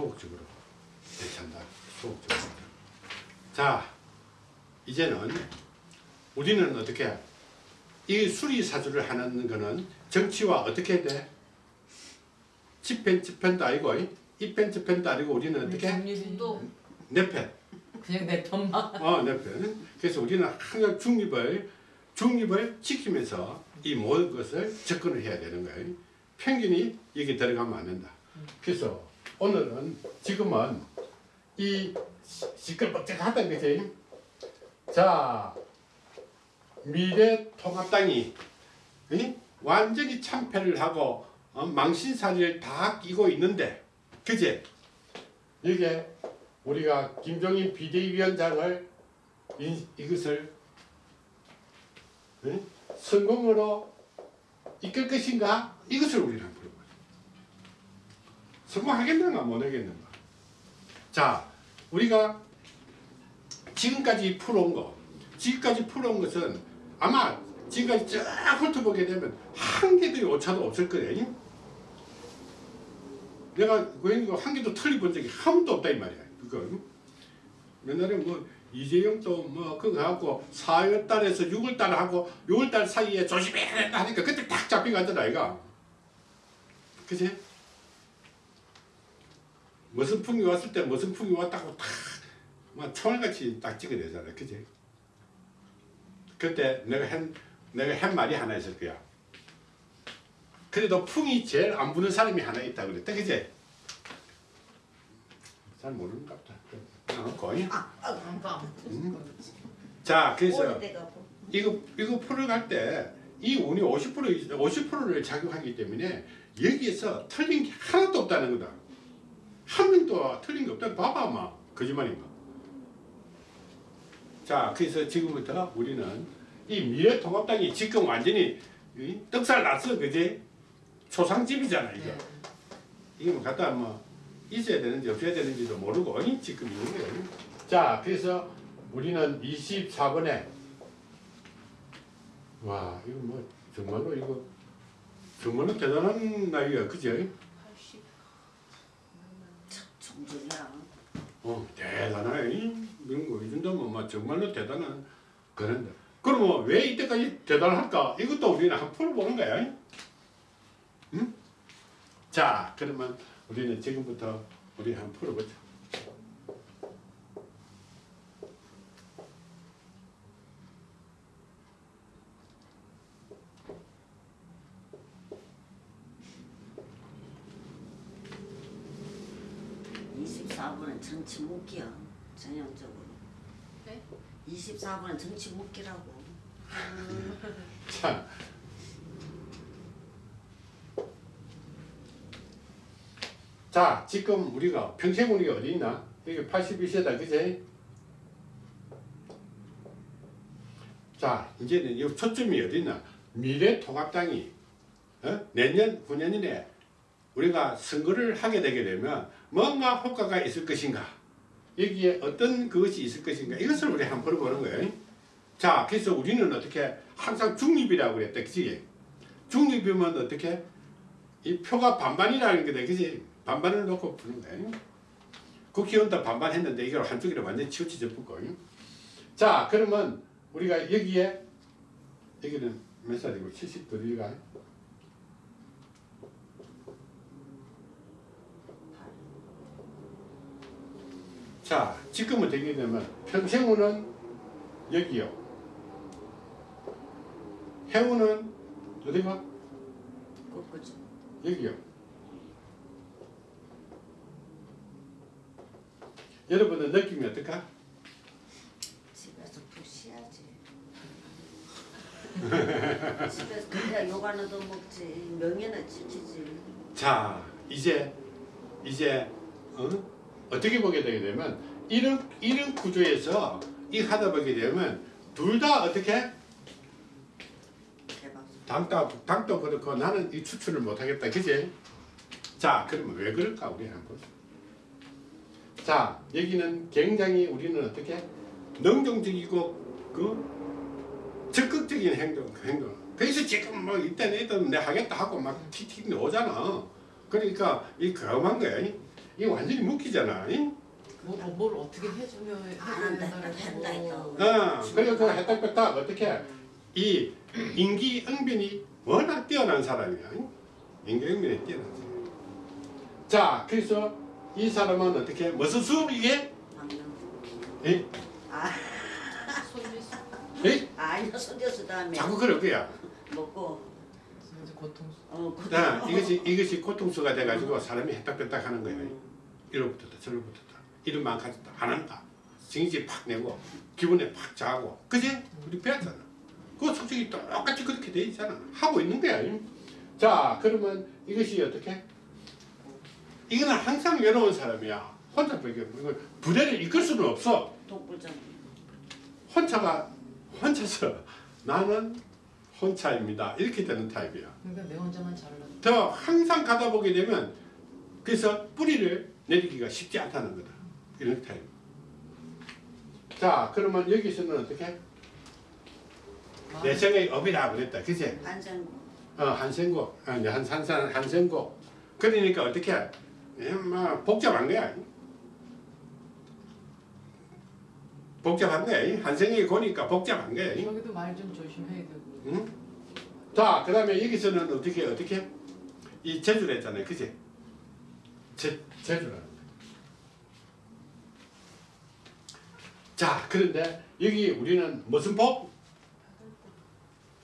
소극적으로 대처한다. 소극적으로. 자, 이제는 우리는 어떻게 이 수리사주를 하는 거는 정치와 어떻게 돼? 집행 집행도 아니고 입행 집행도 아니고 우리는 어떻게 또 내편 그냥 내 편만? 어 내 편 그래서 우리는 항상 중립을 중립을 지키면서 이 모든 것을 접근을 해야 되는 거예요. 편견이 여기 들어가면 안 된다. 그래서 오늘은 지금은 이 시- 시끌벅적하다는 거지 자 미래통합당이 이? 완전히 참패를 하고 어, 망신살이를 다 끼고 있는데 그제 이게 우리가 김종인 비대위원장을 이, 이것을 이? 성공으로 이끌 것인가 이것을 우리는 물어봐요 성공하겠는가 못하겠는가 자 우리가 지금까지 풀어온 거 지금까지 풀어온 것은 아마 지금까지 쫙 훑어보게 되면 한 개도 오차도 없을 거예요. 내가 고양이가 한 개도 틀리본 적이 한 번도 없다 이 말이야. 그거 옛날에 뭐 이재용도 뭐 그거 하고 4월 달에서 6월 달 하고 6월 달 사이에 조심해야 된다 하니까 그때 딱 잡힌 거 같더라 이가. 그치? 무슨 풍이 왔을 때 무슨 풍이 왔다고 탁막 총알같이 딱 찍어내잖아. 그치? 그때 내가 한 내가 한 말이 하나 있을 거야. 그래도 풍이 제일 안 부는 사람이 하나 있다 그랬다. 그지? 잘 모르는 것 같다. 어, 거의. 안가 자, 그래서 오래돼가 뭐. 이거 이거 풀어갈 때 이 운이 50% 50%를 작용하기 때문에 여기에서 틀린 게 하나도 없다는 거다. 한 명도 틀린 게 없다. 봐봐, 막 거짓말인가. 자, 그래서 지금부터 우리는 이 미래통합당이 지금 완전히 이 떡살 났어, 그지? 초상집이잖아, 이거. 네. 이게 뭐 갖다 뭐 있어야 되는지 없어야 되는지도 모르고 이 지금 있는 거예요. 자, 그래서 우리는 24번에 와, 이거 뭐 정말로 이거 정말로 대단한 나이야, 그지? 80 정정이야. 어, 대단해. 이런 거, 이 정말로 대단한 그런데. 그러면 왜 이때까지 대단할까? 이것도 우리는 한번 풀어보는 거야. 응? 자, 그러면 우리는 지금부터 우리 한번 풀어보자. 이십사 번은 정치 묵기야. 전형적으로. 네? 24번은 정치 묵기라고. 자. 자, 지금 우리가 평생운이 어디 있나? 여기 82세다, 그제? 자, 이제는 이 초점이 어디 있나? 미래통합당이 어? 내년, 후년이내 우리가 선거를 하게 되게 되면 뭔가 효과가 있을 것인가? 여기에 어떤 그것이 있을 것인가? 이것을 우리 한번 물어보는 거예요. 자, 그래서 우리는 어떻게 항상 중립이라고 그랬다, 그지? 중립이면 어떻게? 이 표가 반반이라는 거다, 그지? 반반을 놓고 푸는 거예요. 국회의원도 반반 했는데 이걸 한쪽으로 완전히 치우쳐져 붙고. 자, 그러면 우리가 여기에 여기는 몇 살이고 70도리가 자, 지금은 되게 되면 평생우는 여기요. 해우는 어디가? ቁ꾸지. 여기요. 여러분은 느낌이 어떨까? 집에서 푹 쉬야지. 집에서 그래야 요가는도 먹지. 명예는 지키지. 자, 이제 이제 어? 어떻게 보게 되게 되면 이런 이런 구조에서 이 하다 보게 되면 둘 다 어떻게 대박. 당도 당도 그렇고 나는 이 추출을 못 하겠다, 그지? 자, 그러면 왜 그럴까 우리 한번. 자, 여기는 굉장히 우리는 어떻게 능동적이고 그 적극적인 행동, 행동. 그래서 지금 뭐 이때는 이때는 내 하겠다 하고 막 틱틱 오잖아. 그러니까 이 경험한 거야. 이게 완전히 묶이잖아. 잉? 뭐, 뭐, 뭘 어떻게 해주면 거. 했다. 어, 그래서 그 해딱배딱 어떻게 이 인기응변이 워낙 뛰어난 사람이야. 잉? 인기응변이 뛰어난 사람. 자, 그래서 이 사람은 어떻게 무슨 수업 이게? 에? 아, 손질 수 에? 아니요 손대수 다음에 자꾸 그럴 거야. 먹고 이제 고통. 어 그- 자, 이것이 이것이 고통수가 돼가지고 사람이 해딱배딱 하는 거야. 음. 이로부터다 저로부터다 이름만 가졌다 안 한다 증지 팍 내고 기분에 팍 자고 그지? 우리 배웠잖아 그거 솔직히 똑같이 그렇게 돼 있잖아 하고 있는 거야 자 그러면 이것이 어떻게? 이거는 항상 외로운 사람이야 혼자 밖에 없고 이걸 부대를 이끌 수는 없어 독불장. 혼자가 혼자서 나는 혼자입니다 이렇게 되는 타입이야 그러니까 내 혼자만 잘라. 더 항상 가다 보게 되면 그래서 뿌리를 내리기가 쉽지 않다는 거다. 이런 타입. 자, 그러면 여기서는 어떻게? 내 생각이 업이라 그랬다. 그치? 안전 어, 한생고. 아, 네, 한, 산산, 한생고. 그러니까 어떻게? 예, 뭐, 복잡한 거야. 복잡한 거야. 한생이 고니까 복잡한 거야. 여기도 말 좀 조심해야 되고. 응? 자, 그 다음에 여기서는 어떻게, 어떻게? 이 제주를 했잖아요. 그지? 제, 제주라는 거. 자, 그런데 여기 우리는 무슨 복?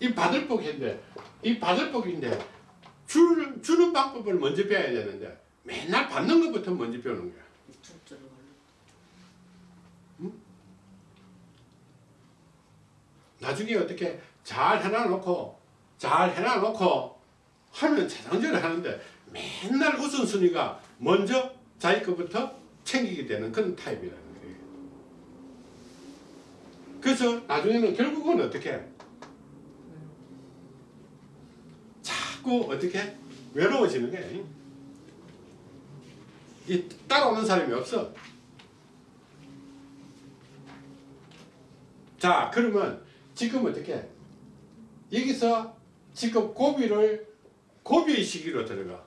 이 받을 복인데, 이 받을 복인데, 주, 주는 방법을 먼저 배워야 되는데, 맨날 받는 것부터 먼저 배우는 거야. 나중에 어떻게 잘 해놔놓고 잘 해놔놓고 하면 자장전을 하는데 맨날 우선순위가 먼저 자기 것부터 챙기게 되는 그런 타입이라는 거예요. 그래서 나중에는 결국은 어떻게 자꾸 어떻게 외로워지는 거예요. 이 따라오는 사람이 없어. 자 그러면 지금 어떻게 여기서 지금 고비를 고비의 시기로 들어가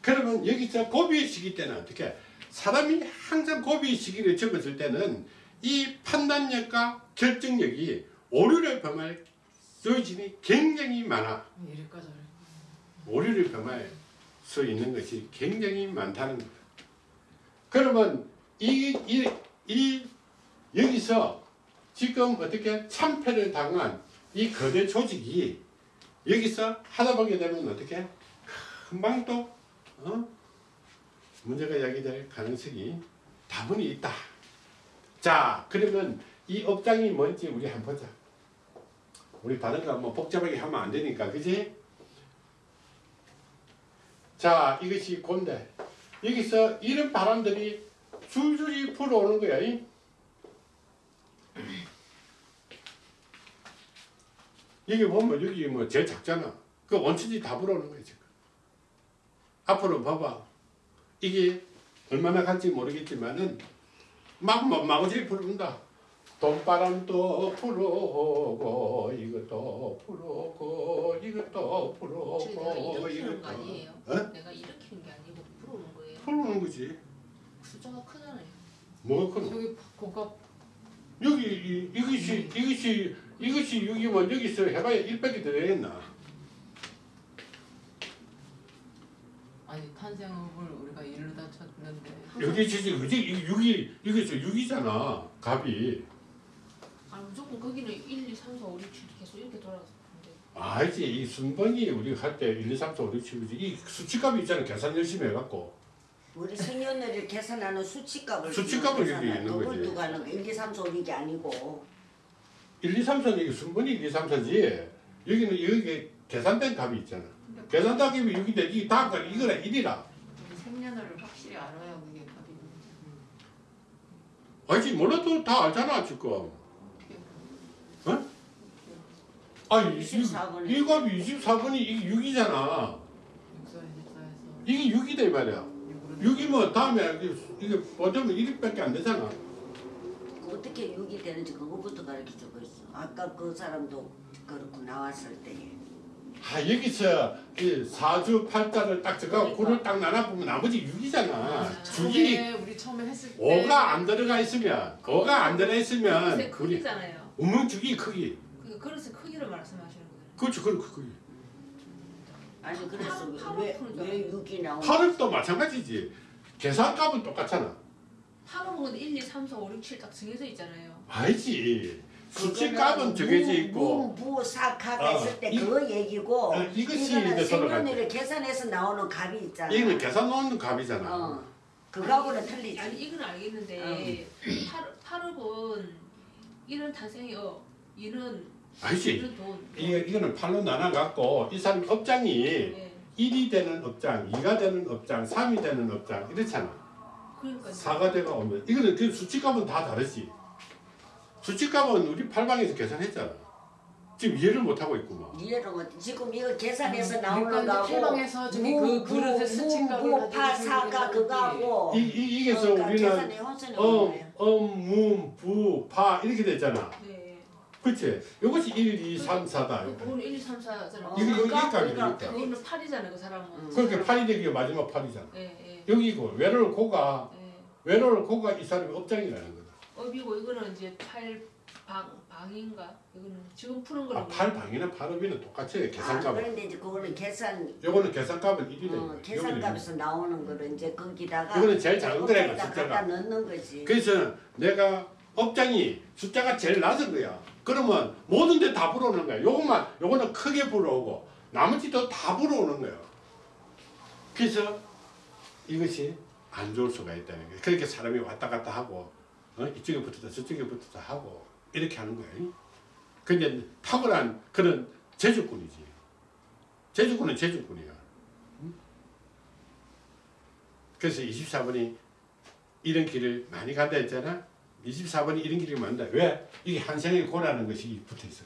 그러면 여기서 고비의 시기 때는 어떻게 사람이 항상 고비의 시기를 적었을 때는 이 판단력과 결정력이 오류를 범할 소진이 굉장히 많아. 오류를 범할 수 있는 것이 굉장히 많다는 거다. 그러면 이, 이, 이 여기서 지금 어떻게 참패를 당한 이 거대 조직이 여기서 하다 보게 되면 어떻게 금방 또 어? 문제가 야기될 가능성이 다분히 있다. 자, 그러면 이 업장이 뭔지 우리 한번 보자. 우리 다른 거 뭐 복잡하게 하면 안 되니까, 그지? 자, 이것이 곤대. 여기서 이런 바람들이 줄줄이 불어오는 거야. 이? 여기 보면 여기 뭐 제일 작잖아. 그 원천지 다 불어오는 거야 지금. 앞으로 봐봐. 이게 얼마나 갈지 모르겠지만은 막 막- 마구잡이 불어온다. 돈바람도 불어오고 이것도 불어오고 이것도 불어오고 이것도 아니에요? 어? 내가 일으키는 게 아니고 풀어오는 거예요. 불어오는 거지. 숫자가 크잖아요. 뭐가 크노? 저기 고가 여기 이, 이것이 이것이 이것이 여기 뭐 여기서 해봐야 100이 들어야겠나? 아니 탄생을 우리가 이르다 쳤는데. 여기 지금 그지? 이 6이 이것이 6이잖아. 갑이. 아 무조건 거기는 1, 2, 3, 4, 5, 6, 7 계속 이렇게 돌아가는데. 알지. 이 순번이 우리 할때 1, 2, 3, 4, 5, 6, 7, 9, 이 수치값이 있잖아. 계산 열심히 해갖고. 우리 생년월일 계산하는 수치값을 수치값을 여기 있는 거지. 두고 하는 거 1, 2, 3, 4, 5, 6이 아니고 1, 2, 3, 4는 이게 순번이 1, 2, 3, 4지. 여기는 여기 계산된 값이 있잖아. 계산된 값이 6인데 이 다음 값 이거는 1이라. 우리 생년월을 확실히 알아야 그게 답이 되지. 알지 몰라도 다 알잖아 지금. 어떻게 아, 이, 24번이. 이 값이 24번이 이게 6이잖아. 육사 육사에서 이게 6이다 이 말이야. 6이 뭐 다음에 이게, 보자면 1밖에 안 되잖아 어떻게 6이 되는지 그거부터 가르쳐주고 있어 아까 그 사람도 그렇고 나왔을 때에 아 여기서 이 사주 팔자를 딱 적어 그러니까. 구를 딱 나눠보면 나머지 6이잖아 맞아요. 죽이 처음에 우리 처음에 했을 때 오가 안 들어가 있으면 오가 안 들어가 있으면 크기잖아요. 우문죽이 크기 그 그릇의 크기를 말씀하시는 거예요. 그렇죠 그 크기 아니 그래서 팔- 왜팔왜 6이 나오는 팔업도 마찬가지지 계산값은 똑같잖아 건 1, 2, 3, 4, 5, 6, 7 딱 정해져 있잖아요. 아니지 수치값은 정해져 있고 무사카가 어, 있을 때 이- 그거 얘기고 어, 이것이 이거는 생년월일 계산해서 나오는 값이 있잖아. 이거는 계산 놓는 값이잖아 어 그거하고는 틀리지. 아니 이건 알겠는데 팔 팔업은 이런 아니지 이런 돈. 이거, 이거는 팔로 나눠갖고 이 사람 업장이 예. 1이 되는 업장, 2가 되는 업장, 3이 되는 업장 이렇잖아 4가 되가 오면 이거는 그 수치값은 다 다르지 수치값은 우리 팔방에서 계산했잖아 지금 이해를 못하고 있구만 이해를 못. 지금 이거 계산해서 음, 나오는 그러니까 거하고 이제 필방에서 저기 그 그릇의 수치값을 파, 사가 그거하고 이, 이, 이게서 그러니까 우리는 엄. 엄, 문, 부, 파 이렇게 됐잖아 네. 그치? 이것이 1, 2, 3, 4다 그거는 1, 2, 3, 4잖아. 어, 이거 우리가 이니까 그거는 8이잖아요, 그 사람은. 음. 그렇게 8이 되기가 마지막 8이잖아 예, 예. 여기고 외로울 고가 예. 외로울 고가 이 사람의 업장이라는 거다 업이고 이거는 이제 8방 방인가? 이거는 지금 푸는 거는 아, 8방이나 8업이는 똑같이 아, 계산값은 그런데 이제 그거는 계산 요거는 계산값은 1이네 어, 계산값에서 나오는 거를 이제 거기다가 이거는 제일 작은 거래, 거기다 숫자가. 넣는 거지. 그래서 내가 업장이 숫자가 제일 낮은 거야. 그러면 모든 데 다 불어오는 거야. 요것만 요거는 크게 불어오고 나머지도 다 불어오는 거예요. 그래서 이것이 안 좋을 수가 있다는 거예요. 그렇게 사람이 왔다 갔다 하고 어? 이쪽에 붙었다 저쪽에 붙었다 하고 이렇게 하는 거예요. 근데 탁월한 그런 제주꾼이지. 제주꾼은 제주꾼이야. 응? 그래서 24번이 이런 길을 많이 간다 했잖아. 24번이 이런 길을 만다. 왜? 이게 한생의 고라는 것이 붙어 있어.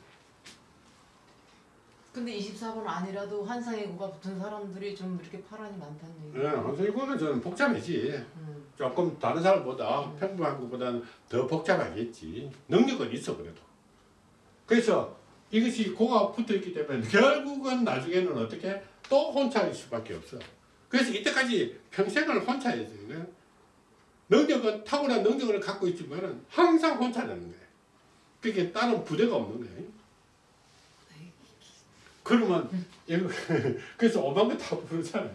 근데 24번 아니라도 환상의 구가 붙은 사람들이 좀 이렇게 파란이 많다는 얘기. 예, 한생의 고는 저는 복잡하지. 음. 조금 다른 사람보다 평범한 것보다는 더 복잡하겠지. 능력은 있어 그래도. 그래서 이것이 고가 붙어 있기 때문에 결국은 나중에는 어떻게 또 혼자일 수밖에 없어. 그래서 이때까지 평생을 혼자였어. 요 능력은 탁월한 능력을 갖고 있지만은 항상 혼자라는 거야. 그게 다른 부대가 없는 거야. 그러면 이거 그래서 오만 거 다 부르잖아.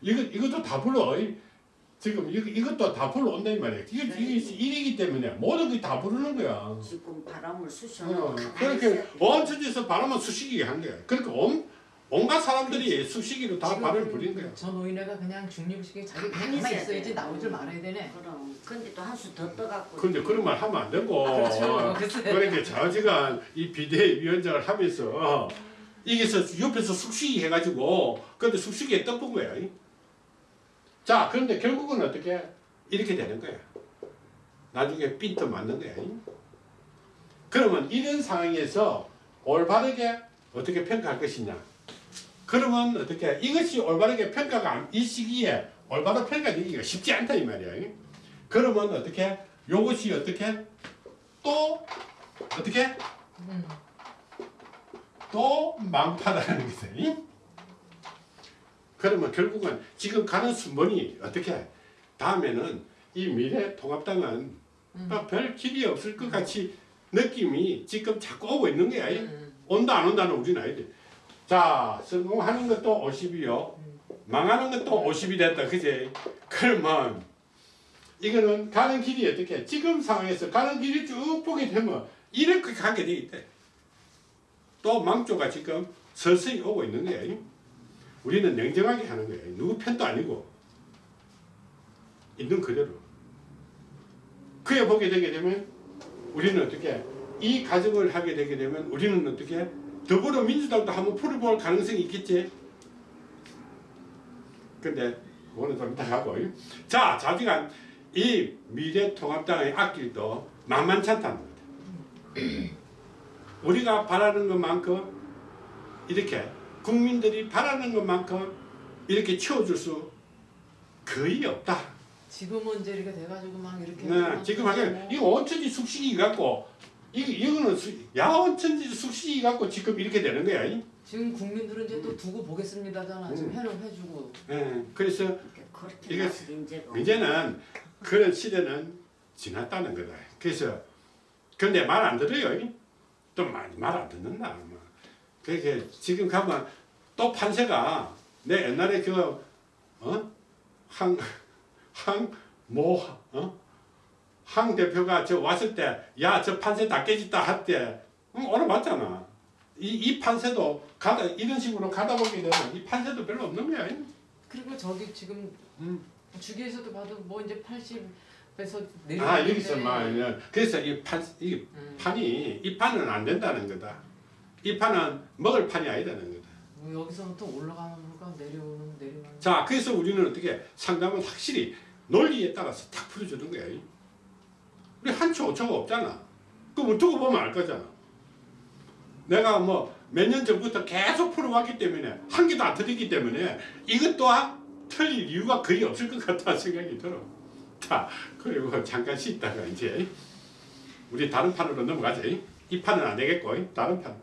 이거 이것도 다 불러. 지금 이거 이것도 다 불러 온다 이 말이야. 이게 이게 일이기 때문에 모든 게 다 부르는 거야. 지금 바람을 어, 쑤셔놓고 그렇게 온 천지에서 바람은 수식이 한 거야. 그러니까 온 온갖 사람들이 수식이로 다 바람을 부린 거야. 저 노인네가 그냥 중립식에 자기 가만히 가만히 있어야 있어야지 돼. 나오질 말아야 되네. 그럼 근데 또 한 수 더 떠갖고 근데 그런 말 하면 안 되고. 아, 그렇죠. 그러니까 좌지간 이 비대위원장을 하면서 이게서 옆에서 숙식이 해가지고 근데 숙식에 떡본 거야. 자 그런데 결국은 어떻게 이렇게 되는 거야. 나중에 삔또 맞는 거야. 그러면 이런 상황에서 올바르게 어떻게 평가할 것이냐. 그러면 어떻게 이것이 올바르게 평가가 안- 이 시기에 올바로 평가되기가 쉽지 않다 이 말이야. 그러면 어떻게 요것이 어떻게 또 어떻게 음. 또 망파라는 거지. 그러면 결국은 지금 가는 순번이 어떻게 다음에는 이 미래통합당은 음. 아, 별 길이 없을 것 같이 느낌이 지금 자꾸 오고 있는 거야. 음. 온다 안 온다는 우리는 알지. 자 성공하는 것도 50이요. 망하는 것도 50이 됐다. 그지? 그러면 이거는 가는 길이 어떻게 지금 상황에서 가는 길이 쭉 보게 되면 이렇게 가게 돼 있대. 또 망조가 지금 서서히 오고 있는 거야. 우리는 냉정하게 하는 거야. 누구 편도 아니고 있는 그대로. 그에 보게 되게 되면 우리는 어떻게 이 가정을 하게 되게 되면 우리는 어떻게 더불어민주당도 한번 풀어볼 가능성이 있겠지. 근데 그거는 좀 이따 하고 자 자지간 이 미래통합당의 앞길도 만만치 않다는 거다. 우리가 바라는 것만큼 이렇게 국민들이 바라는 것만큼 이렇게 채워줄 수 거의 없다. 지금은 이제 이렇게 돼가지고 막 이렇게 네, 지금 하게 뭐 이거 온천지 숙식이 갖고 이 이거는 수- 야온천지 숙식이 갖고 지금 이렇게 되는 거야. 이? 지금 국민들은 이제 또 두고 보겠습니다잖아. 지금 음. 해는 해주고. 예, 그래서 이게 이제는 그런 시대는 지났다는 거다. 그래서 근데 말 안 들어요. 또말안 듣는다. 뭐. 그게 지금 가면 또 판세가 내 옛날에 그 어? 그어항항뭐 어? 항 대표가 저 왔을 때 야 저 판세 다 깨졌다 할 때 응, 오늘 맞잖아. 이, 이 판세도 가다 이런 식으로 가다 보게 되면 이 판세도 별로 없는 거야. 그리고 저기 지금 음. 주기에서도 봐도 뭐 이제 80 내려. 아 여기서 막 이런- 그래서 이판 이 음. 판이 이 판은 안 된다는 거다. 이 판은 먹을 판이 아니다는 거다. 뭐 여기서부터 올라가는 물과 내려오는 내려가는. 자 그래서 우리는 어떻게 상담은 확실히 논리에 따라서 탁 풀어주는 거야. 우리 한초 오초가 없잖아. 그럼 두고 보면 알 거잖아. 내가 뭐 몇 년 전부터 계속 풀어왔기 때문에 한 개도 안 틀리기 때문에 이것 또한 틀릴 이유가 거의 없을 것 같다 생각이 들어. 자 그리고 잠깐 쉬다가 이제 우리 다른 판으로 넘어가자. 이 판은 안 되겠고 다른 판.